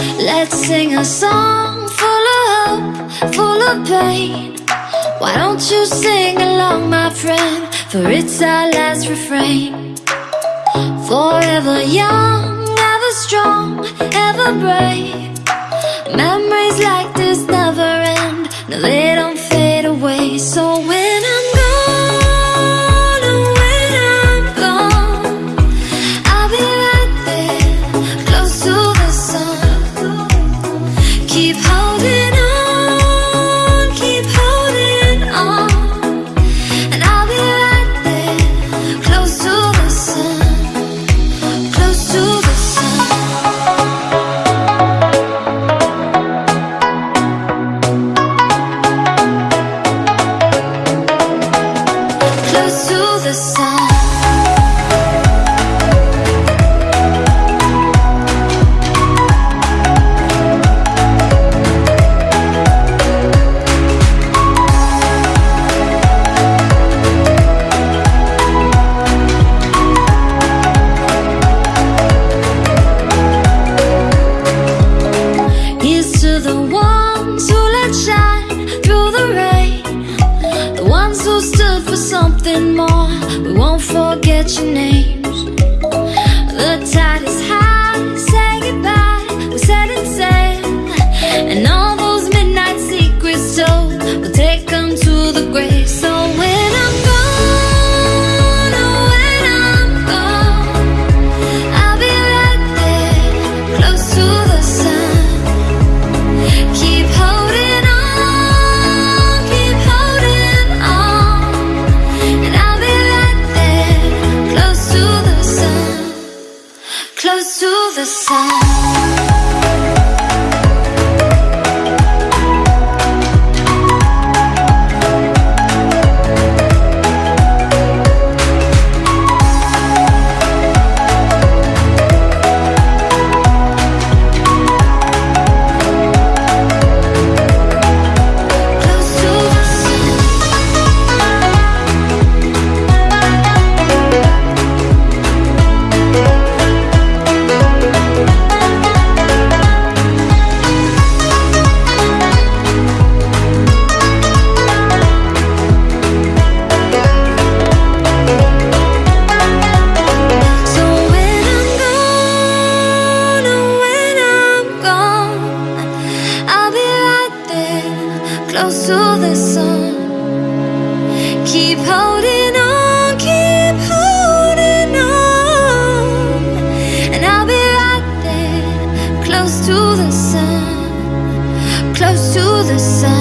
Let's sing a song full of hope, full of pain. Why don't you sing along, my friend? For it's our last refrain. Forever young, ever strong, ever brave. Memories Close to the sun. To the ones who let shine through the rain. Ones who stood for something more. We won't forget your names. The sun. Close to the sun. Keep holding on, keep holding on, and I'll be right there, close to the sun, close to the sun.